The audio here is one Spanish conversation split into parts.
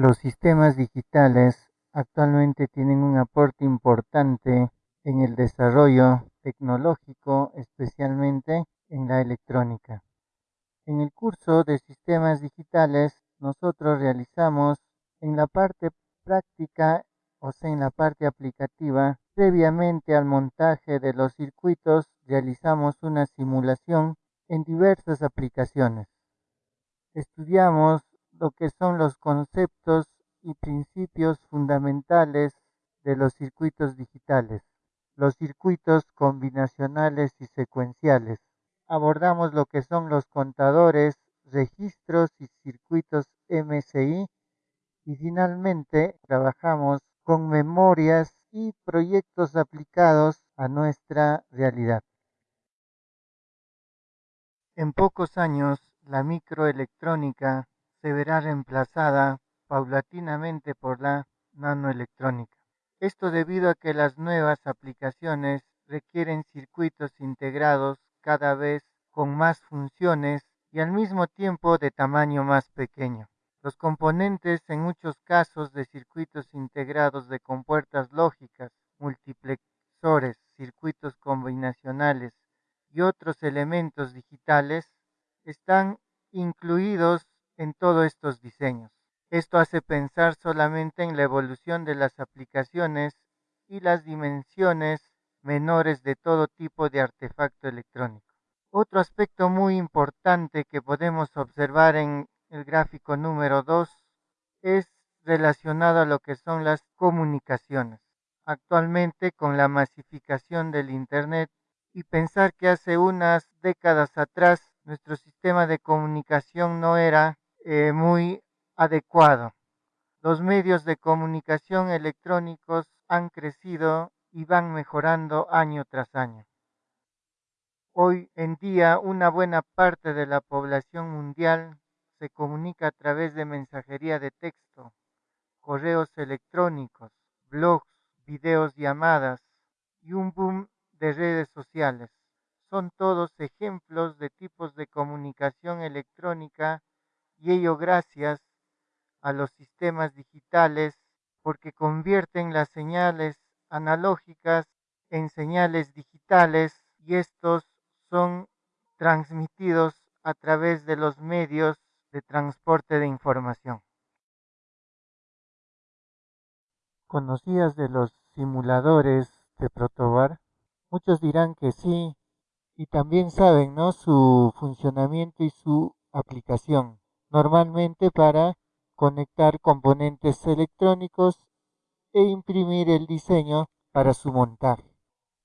Los sistemas digitales actualmente tienen un aporte importante en el desarrollo tecnológico, especialmente en la electrónica. En el curso de sistemas digitales nosotros realizamos en la parte práctica, o sea, en la parte aplicativa, previamente al montaje de los circuitos realizamos una simulación en diversas aplicaciones. Estudiamos lo que son los conceptos y principios fundamentales de los circuitos digitales, los circuitos combinacionales y secuenciales. Abordamos lo que son los contadores, registros y circuitos MSI y finalmente trabajamos con memorias y proyectos aplicados a nuestra realidad. En pocos años, la microelectrónica se verá reemplazada paulatinamente por la nanoelectrónica. Esto debido a que las nuevas aplicaciones requieren circuitos integrados cada vez con más funciones y al mismo tiempo de tamaño más pequeño. Los componentes en muchos casos de circuitos integrados de compuertas lógicas, multiplexores, circuitos combinacionales y otros elementos digitales están incluidos en todos estos diseños. Esto hace pensar solamente en la evolución de las aplicaciones y las dimensiones menores de todo tipo de artefacto electrónico. Otro aspecto muy importante que podemos observar en el gráfico número 2 es relacionado a lo que son las comunicaciones. Actualmente con la masificación del Internet y pensar que hace unas décadas atrás nuestro sistema de comunicación no era eh, muy adecuado. Los medios de comunicación electrónicos han crecido y van mejorando año tras año. Hoy en día una buena parte de la población mundial se comunica a través de mensajería de texto, correos electrónicos, blogs, videos llamadas y un boom de redes sociales. Son todos ejemplos de tipos de comunicación electrónica y ello gracias a los sistemas digitales porque convierten las señales analógicas en señales digitales y estos son transmitidos a través de los medios de transporte de información. ¿Conocías de los simuladores de protobar? Muchos dirán que sí y también saben ¿no? su funcionamiento y su aplicación normalmente para conectar componentes electrónicos e imprimir el diseño para su montaje.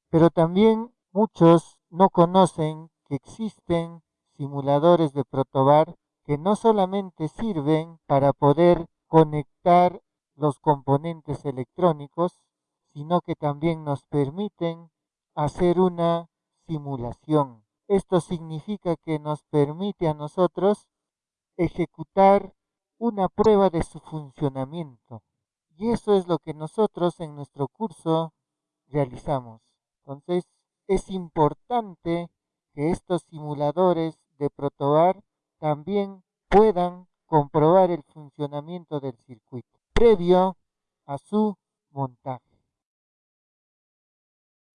Pero también muchos no conocen que existen simuladores de protobar que no solamente sirven para poder conectar los componentes electrónicos, sino que también nos permiten hacer una simulación. Esto significa que nos permite a nosotros ejecutar una prueba de su funcionamiento. Y eso es lo que nosotros en nuestro curso realizamos. Entonces, es importante que estos simuladores de protobar también puedan comprobar el funcionamiento del circuito previo a su montaje.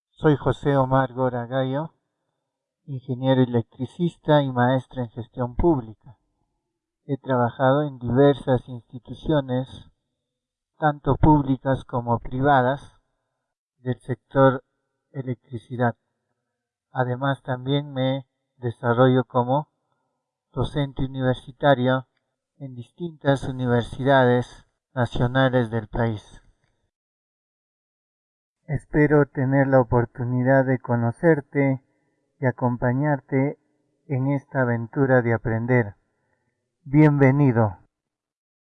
Soy José Omar Gora Gallo, ingeniero electricista y maestro en gestión pública. He trabajado en diversas instituciones, tanto públicas como privadas, del sector electricidad. Además también me desarrollo como docente universitario en distintas universidades nacionales del país. Espero tener la oportunidad de conocerte y acompañarte en esta aventura de aprender. Bienvenido.